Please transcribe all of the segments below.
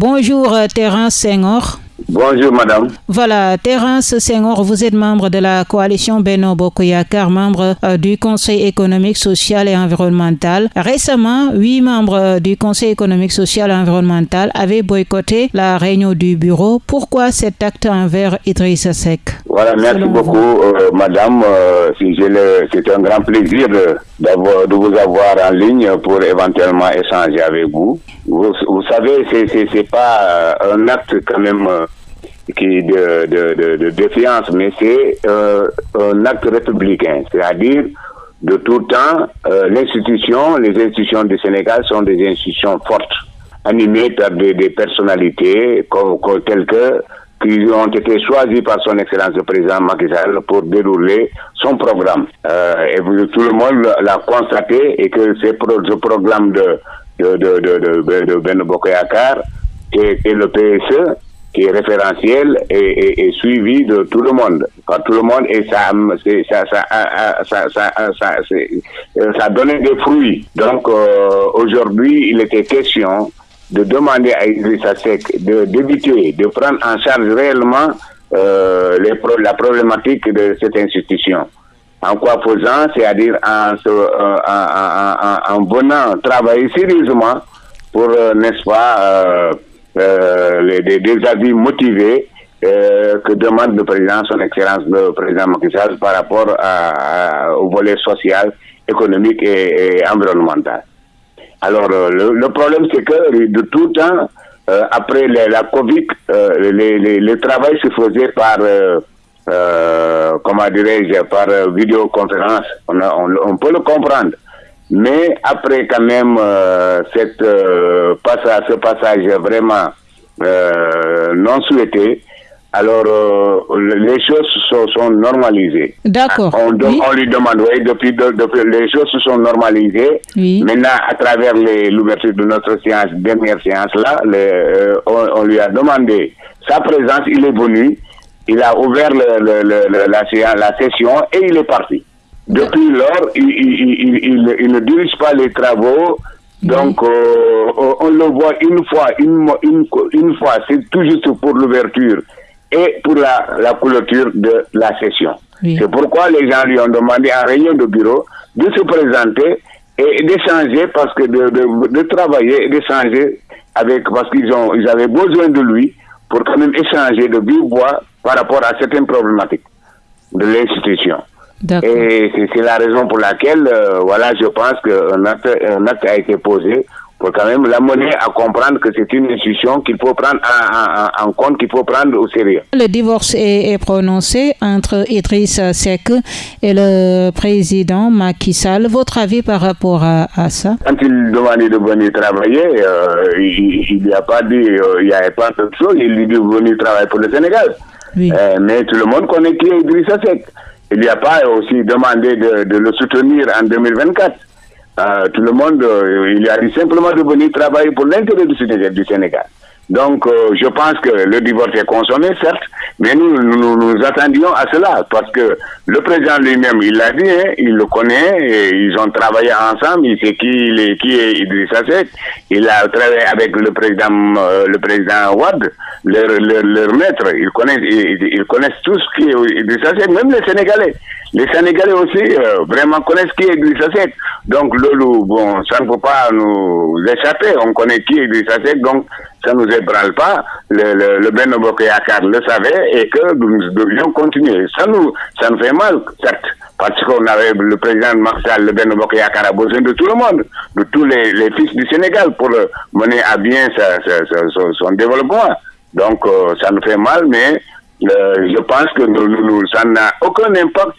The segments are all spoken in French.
Bonjour Terence Senghor. Bonjour madame. Voilà, Terence Senghor, vous êtes membre de la coalition Beno Bokoyakar, membre euh, du Conseil économique, social et environnemental. Récemment, huit membres euh, du Conseil économique, social et environnemental avaient boycotté la réunion du bureau. Pourquoi cet acte envers Idrissa Seck? Voilà, merci beaucoup euh, madame. C'est un grand plaisir de, de, vous avoir en ligne pour éventuellement échanger avec vous. Vous, vous savez, c'est pas un acte quand même qui de, défiance, mais c'est euh, un acte républicain, c'est-à-dire de tout temps, euh, l'institution, les institutions du Sénégal sont des institutions fortes, animées par des, personnalités comme, telles que qui ont été choisies par son Excellence le Président Macky Sall pour dérouler son programme. Euh, et tout le monde l'a constaté et que ce programme de de de de de, de Ben Bokoyakar et, et le PSE qui est référentiel et, suivi de tout le monde, par tout le monde, et ça, ça, ça, ça, ça, ça donnait des fruits. Donc euh, aujourd'hui, il était question de demander à Idrissa Seck d'éviter, de, prendre en charge réellement euh, les la problématique de cette institution. En quoi faisant, c'est-à-dire en, en, en, en, venant travailler sérieusement pour, euh, n'est-ce pas, euh, les, des, avis motivés euh, que demande le président, son excellence le président Macky Sall par rapport à, au volet social, économique et, environnemental. Alors euh, le, problème c'est que de tout temps, après la Covid, le travail se faisait par comment dirais-je, par vidéoconférence. On, on, peut le comprendre. Mais après quand même euh, cette, euh, passage, ce passage vraiment euh, non souhaité, alors euh, les choses sont, sont normalisées. D'accord. On, on, lui demande, oui, depuis, depuis, les choses se sont normalisées. Oui. Maintenant, à travers l'ouverture de notre séance, dernière séance là, euh, on, on, lui a demandé sa présence, il est venu, il a ouvert le, le, le, la, la session et il est parti. Depuis lors, il, ne dirige pas les travaux. Donc, euh, on le voit une fois, une, une, fois, c'est tout juste pour l'ouverture et pour la, la clôture de la session. C'est pourquoi les gens lui ont demandé en réunion de bureau de se présenter et d'échanger parce que de, de, de travailler et d'échanger avec parce qu'ils ont ils avaient besoin de lui pour quand même échanger de vive voix par rapport à certaines problématiques de l'institution. Et c'est la raison pour laquelle, euh, voilà, je pense qu'un acte, un acte a été posé pour quand même la monnaie à comprendre que c'est une institution qu'il faut prendre en, compte, qu'il faut prendre au sérieux. Le divorce est, prononcé entre Idriss Seck et le président Macky Sall. Votre avis par rapport à, ça? Quand il demandait de venir travailler, euh, il n'y a pas dit, euh, il n'y avait pas de chose, il lui dit de venir travailler pour le Sénégal. Oui. mais tout le monde connaît qui est Idriss Seck. Il n'y a pas aussi demandé de, de, le soutenir en 2024. Euh, tout le monde, euh, il a dit simplement de venir travailler pour l'intérêt du Sénégal. Donc, euh, je pense que le divorce est consommé, certes, mais nous, nous, nous attendions à cela, parce que le président lui-même, il l'a dit, hein, il le connaît, et ils ont travaillé ensemble, il sait qui, est, qui est Idrissa il a travaillé avec le président, euh, le président Ouad, leur, leur, leur, maître, ils connaissent, ils, ils connaissent tout ce qui est Idrissa même les Sénégalais. Les Sénégalais aussi euh, vraiment connaissent qui est Idrissa Seck. Donc, Lolo, bon, ça ne peut pas nous échapper. On connaît qui est Idrissa donc ça ne nous ébranle pas. Le, le, le Ben le savait et que nous devions continuer. Ça nous, ça nous fait mal, certes, parce qu'on avait le président Marshall, le Ben Yakar a besoin de tout le monde, de tous les, les fils du Sénégal pour mener à bien sa, son développement. Donc, euh, ça nous fait mal, mais euh, je pense que nous, nous, ça n'a aucun impact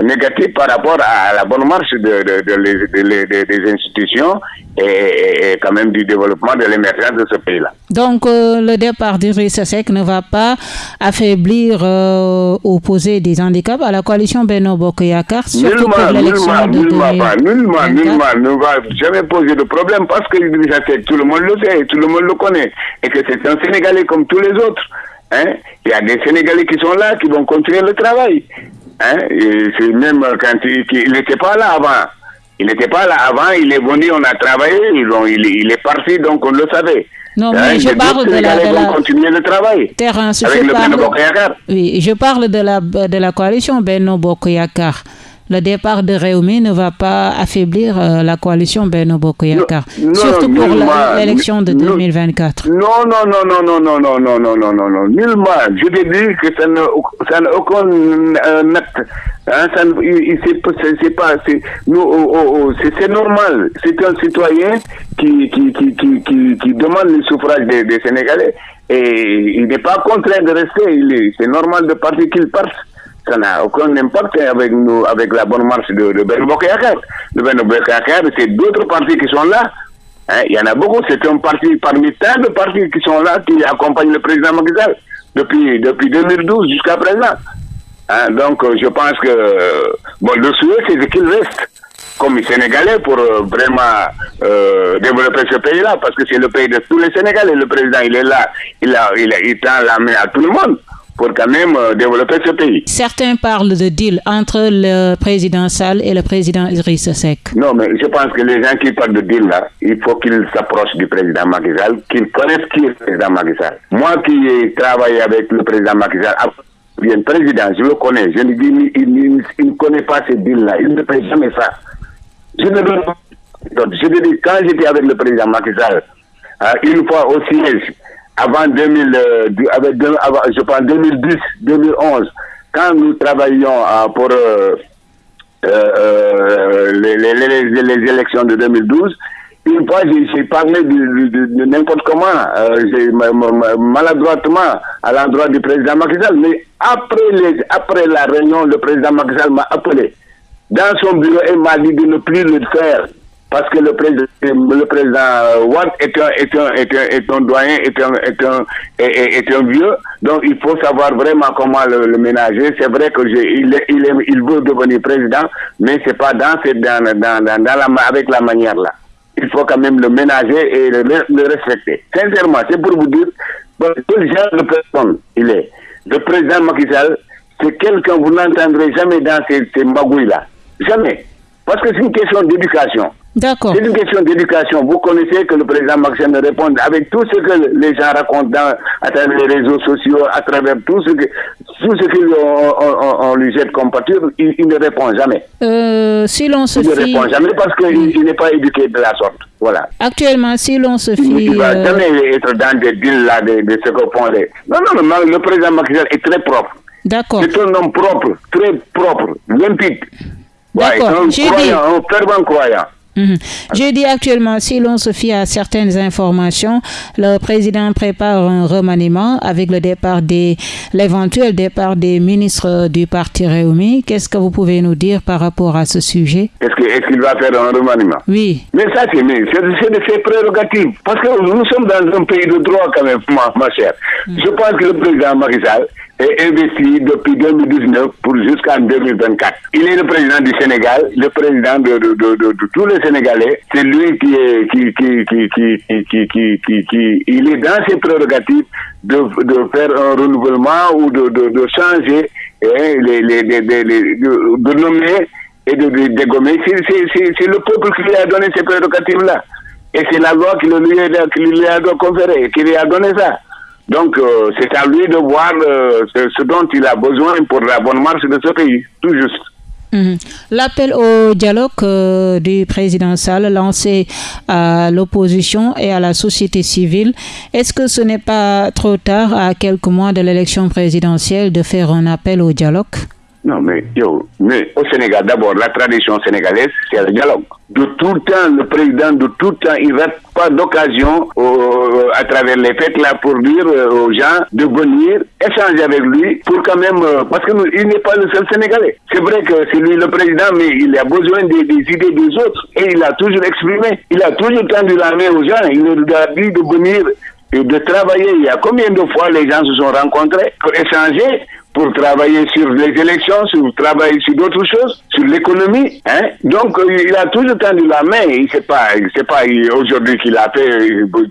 négatif par rapport à la bonne marche de, de, de, des institutions et, quand même du développement de l'émergence de ce pays-là. Donc euh, le départ d'Idrissa Seck ne va pas affaiblir euh, ou poser des handicaps à la coalition Beno Bokoyakar, surtout pour l'élection de nullement, pas, nullement, nullement, ne va jamais poser de problème parce que Idrissa Seck, tout le monde le sait, tout le monde le connaît et que c'est un Sénégalais comme tous les autres. Hein? Il y a des Sénégalais qui sont là, qui vont continuer le travail. Hein, c'est même quand il n'était pas là avant. Il n'était pas là avant, il est venu, on a travaillé, il, est parti, donc on le savait. Non, mais hein, je parle de la, de la... continuer le travail. Terrence, avec je le parle... Oui, je parle de la, de la coalition Benno Bokoyakar le départ de Réumi ne va pas affaiblir euh, la coalition Beno Bokoyakar, surtout pour l'élection de 2024. Non, non, non, non, non, non, non, non, non, non, non, non, nullement. Je te dis que ça n'a aucun euh, acte. Hein, c'est pas, c'est normal. C'est un citoyen qui, qui, qui, qui, qui, demande le suffrage des, des Sénégalais et il n'est pas contraint de rester. C'est normal de partir qu'il parte ça n'a aucun impact avec nous, avec la bonne marche de, de Ben. De Ben c'est d'autres partis qui sont là. Hein, il y en a beaucoup, c'est un parti parmi tant de partis qui sont là, qui accompagnent le président Macky depuis, depuis 2012 jusqu'à présent. Hein, donc, euh, je pense que bon, le souhait, c'est qu'il reste comme Sénégalais pour euh, vraiment euh, développer ce pays-là, parce que c'est le pays de tous les Sénégalais. Le président, il est là, il, a, il, a, il tend la main à tout le monde pour quand même euh, développer ce pays. Certains parlent de deal entre le président Sall et le président Idriss Seck. Non, mais je pense que les gens qui parlent de deal là, il faut qu'ils s'approchent du président Macky Sall, qu'ils connaissent qui est le président Macky Sall. Moi qui ai travaillé avec le président Macky Sall, bien président, je le connais, je ne dis il, il, ne connaît pas ce deal là, il ne fait jamais ça. Je ne je dis, quand j'étais avec le président Macky Sall, euh, une fois au siège, avant 2000, euh, je pense 2010, 2011, quand nous travaillions euh, pour euh, les, élections de 2012, une fois j'ai parlé de, n'importe comment, maladroitement à l'endroit du président Macky mais après, les, après la réunion, le président Macky m'a appelé. Dans son bureau et m'a dit de ne plus le faire parce que le président, le président Watt est un, est un, est un, est un doyen, est un, est un, est, un vieux, donc il faut savoir vraiment comment le, ménager. C'est vrai que il, il, il veut devenir président, mais c'est pas dans, dans, dans, dans, la, avec la manière là. Il faut quand même le ménager et le, le respecter. Sincèrement, c'est pour vous dire quel genre de personne il est. Le président Macky Sall, c'est quelqu'un, vous n'entendrez jamais dans ces, ces magouilles-là. Jamais. Parce que c'est une question d'éducation. D'accord. C'est une question d'éducation. Vous connaissez que le président Maxime répond avec tout ce que les gens racontent à travers les réseaux sociaux, à travers tout ce que tout ce qu'on lui jette comme pâture, il, ne répond jamais. Euh, si l'on se il ne répond jamais parce qu'il n'est pas éduqué de la sorte. Voilà. Actuellement, si l'on se fie... Il ne va euh, jamais être dans des deals là, de, ce les... Non, non, non, le président Maxime est très propre. D'accord. C'est un homme propre, très propre, limpide. D'accord. Ouais, un croyant, un fervent croyant. Mhm. Je dis actuellement, si l'on se fie à certaines informations, le président prépare un remaniement avec le départ des, l'éventuel départ des ministres du parti Réumi. Qu'est-ce que vous pouvez nous dire par rapport à ce sujet? Est-ce qu'il va faire un remaniement? Oui. Mais ça, c'est, de ses prérogatives. Parce que nous sommes dans un pays de droit quand même, ma, chère. Mhm. Je pense que le président Macky est investi depuis 2019 pour jusqu'en 2024. Il est le président du Sénégal, le président de, de, de, tous les Sénégalais. C'est lui qui est qui qui qui qui qui qui il est dans ses prérogatives de, de faire un renouvellement ou de, de, changer hein, les, les, les, de, nommer et de, dégommer. C'est le peuple qui lui a donné ces prérogatives-là. Et c'est la loi qui lui, a, qui lui a conféré, qui lui a donné ça. Donc, euh, c'est à lui de voir euh, ce, dont il a besoin pour la bonne marche de ce pays, tout juste. Mhm. L'appel au dialogue euh, du président Sall lancé à l'opposition et à la société civile, est-ce que ce n'est pas trop tard, à quelques mois de l'élection présidentielle, de faire un appel au dialogue? Non, mais, yo, mais au Sénégal, d'abord, la tradition sénégalaise, c'est le dialogue. De tout temps, le président, de tout temps, il rate pas d'occasion à travers les fêtes là pour dire euh, aux gens de venir échanger avec lui pour quand même, euh, parce qu'il n'est pas le seul Sénégalais. C'est vrai que c'est lui le président, mais il a besoin des, idées des autres et il a toujours exprimé. Il a toujours tendu la main aux gens. Il leur a dit de venir et de travailler. Il y a combien de fois les gens se sont rencontrés pour échanger pour travailler sur les élections, sur travailler sur d'autres choses, sur l'économie. Hein? Donc, euh, il a toujours tendu la main. Il sait pas, c'est pas aujourd'hui qu'il a fait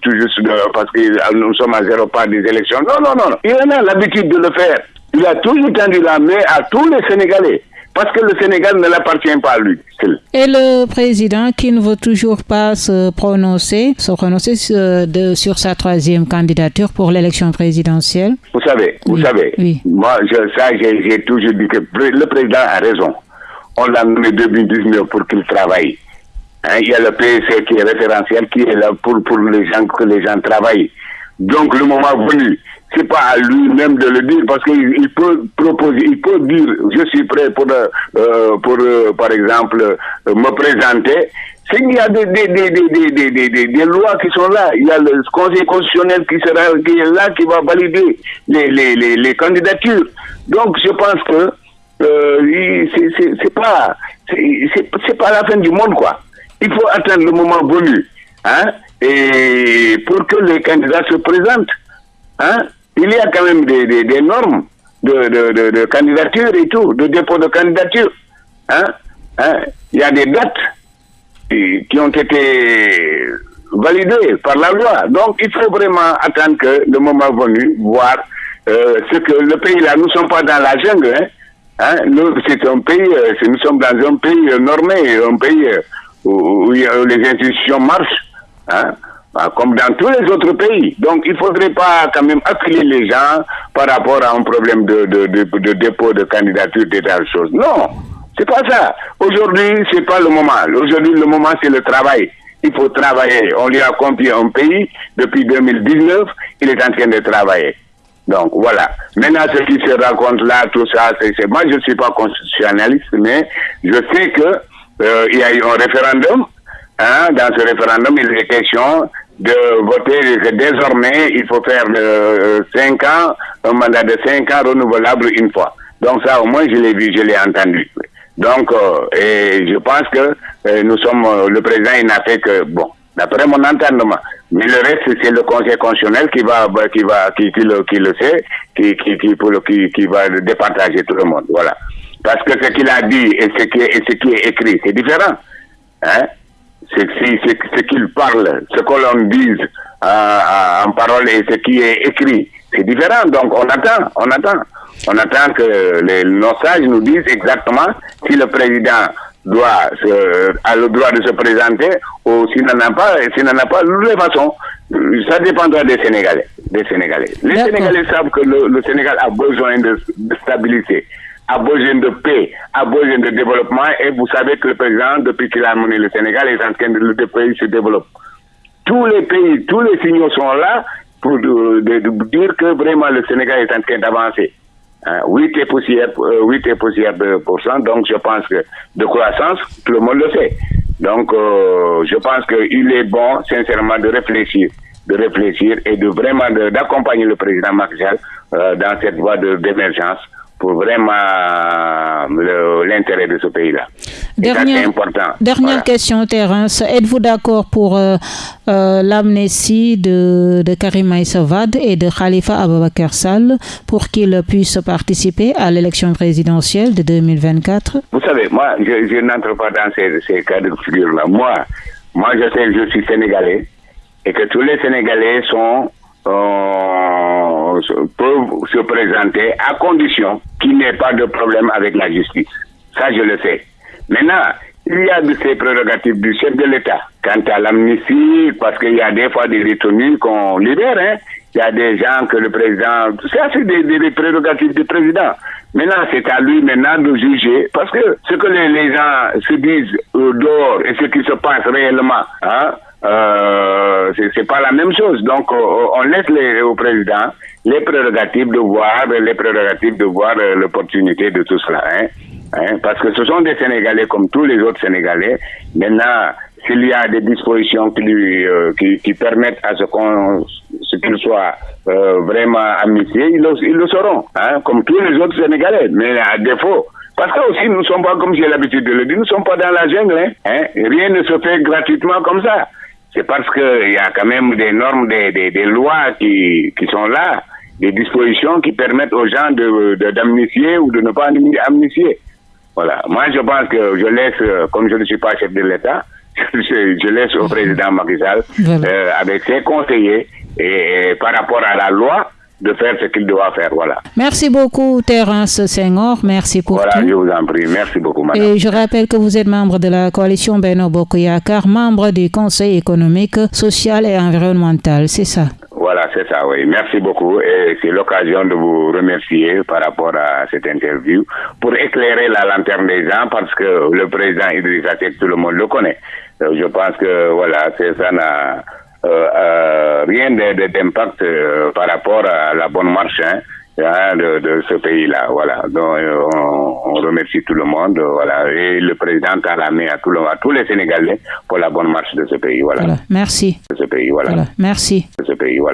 tout juste parce que nous sommes à zéro pas des élections. Non, non, non. Il en a l'habitude de le faire. Il a toujours tendu la main à tous les Sénégalais. Parce que le Sénégal ne l'appartient pas à lui. Et le président qui ne veut toujours pas se prononcer, se prononcer sur, sa troisième candidature pour l'élection présidentielle Vous savez, vous savez, moi, ça, j'ai toujours dit que le président a raison. On l'a nommé 2019 pour qu'il travaille. Hein, il y a le PSC qui est référentiel, qui est là pour, pour les gens, que les gens travaillent. Donc, le moment venu, c'est pas à lui-même de le dire parce qu'il peut proposer, il peut dire je suis prêt pour, euh, pour euh, par exemple, euh, me présenter. C'est qu'il y a des, des, des, des, des, lois qui sont là. Il y a le Conseil constitutionnel qui sera qui est là, qui va valider les, les, les, candidatures. Donc je pense que c'est pas c'est pas la fin du monde quoi. Il faut attendre le moment venu, hein, et pour que les candidats se présentent, hein il y a quand même des, normes de, candidature et tout, de dépôt de candidature. Hein? Hein? Il y a des dates qui ont été validées par la loi. Donc, il faut vraiment attendre que le moment venu, voir euh, ce que le pays là, nous ne sommes pas dans la jungle. Hein? hein? c'est un pays, euh, nous sommes dans un pays normé, un pays euh, où, les institutions marchent. Bah, comme dans tous les autres pays. Donc, il ne faudrait pas quand même appeler les gens par rapport à un problème de, de, de, dépôt de candidature, des choses. Non, c'est pas ça. Aujourd'hui, c'est pas le moment. Aujourd'hui, le moment, c'est le travail. Il faut travailler. On lui a confié un pays depuis 2019. Il est en train de travailler. Donc voilà. Maintenant, ce qui se raconte là, tout ça, c'est moi je ne suis pas constitutionnaliste, mais je sais que euh, il y a eu un référendum. Hein, dans ce référendum, il est question de voter que désormais, il faut faire euh, 5 ans, un mandat de 5 ans renouvelable une fois. Donc ça, au moins, je l'ai vu, je l'ai entendu. Donc, euh, et je pense que euh, nous sommes, euh, le président, il n'a fait que, bon, d'après mon entendement. Mais le reste, c'est le Conseil constitutionnel qui va, qui va, qui, qui, le, qui le sait, qui, qui, qui, pour le, qui, qui va départager tout le monde. Voilà. Parce que ce qu'il a dit et ce qui et ce qui est écrit, c'est différent. Hein? C'est ce qu'il parle, ce que l'on dise euh, en parole et ce qui est écrit. C'est différent, donc on attend, on attend. On attend que les, nos sages nous disent exactement si le président doit se, a le droit de se présenter ou s'il n'en a pas, s'il n'en a pas, de toute façon, ça dépendra des Sénégalais. Des Sénégalais. Les Sénégalais savent que le, le Sénégal a besoin de, de stabilité a besoin de paix, a besoin de développement. Et vous savez que le président, depuis qu'il a mené le Sénégal, est en train de le pays se développe. Tous les pays, tous les signaux sont là pour dire que vraiment le Sénégal est en train d'avancer. Hein, 8 et poussière, 8 et poussière de pourcent, donc je pense que de croissance, tout le monde le sait. Donc, euh, je pense qu'il est bon, sincèrement, de réfléchir, de réfléchir et de vraiment d'accompagner le président Macron euh, dans cette voie d'émergence pour vraiment l'intérêt de ce pays-là. Dernière, important. dernière question, Terence. Êtes-vous d'accord pour euh, euh, l'amnésie de, de Karim Aïsavad et de Khalifa Ababakar Sall pour qu'ils puissent participer à l'élection présidentielle de 2024 Vous savez, moi, je, n'entre pas dans ces, ces cas de figure-là. Moi, moi, je sais que je suis sénégalais et que tous les Sénégalais sont euh, peuvent se présenter à condition ait pas de problème avec la justice. Ça, je le sais. Maintenant, il y a de ces prérogatives du chef de l'État. Quant à l'amnistie, parce qu'il y a des fois des détenus qu'on libère, hein, il y a des gens que le président... C'est des, des, prérogatives du président. Maintenant, c'est à lui maintenant de juger, parce que ce que les, les gens se disent dehors et ce qui se passe réellement, hein, euh, c'est pas la même chose. Donc, euh, on laisse les, au président les prérogatives de voir, les prérogatives de voir euh, l'opportunité de tout cela. Hein, hein, parce que ce sont des Sénégalais comme tous les autres Sénégalais. Maintenant, s'il y a des dispositions qui, lui, euh, qui, qui, permettent à ce qu'on ce qu'il soit euh, vraiment amnistié, ils le, ils le seront, hein, comme tous les autres Sénégalais. Mais à défaut, parce que aussi nous ne sommes pas, comme j'ai l'habitude de le dire, nous ne sommes pas dans la jungle. Hein, hein, rien ne se fait gratuitement comme ça c'est parce qu'il y a quand même des normes, des, des, des, lois qui, qui sont là, des dispositions qui permettent aux gens de, d'amnistier ou de ne pas amnistier. Voilà. Moi, je pense que je laisse, comme je ne suis pas chef de l'État, je, laisse au président Macky Sall, euh, avec ses conseillers, et, par rapport à la loi, de faire ce qu'il doit faire. Voilà. Merci beaucoup, Terence Senghor. Merci pour voilà, tout. je vous en prie. Merci beaucoup, madame. Et je rappelle que vous êtes membre de la coalition Beno Bokoyakar, membre du Conseil économique, social et environnemental. C'est ça. Voilà, c'est ça, oui. Merci beaucoup. Et c'est l'occasion de vous remercier par rapport à cette interview pour éclairer la lanterne des gens parce que le président Idrissa Seck, tout le monde le connaît. Euh, je pense que, voilà, c'est ça rien d'impact euh, par rapport à la bonne marche. Hein de, de, ce pays-là. Voilà. Donc, on, on, remercie tout le monde. Voilà. Et le président a la main à, tout le, à tous les Sénégalais pour la bonne marche de ce pays. Voilà. voilà. Merci. De ce pays. Voilà. voilà. Merci. De ce pays. Voilà.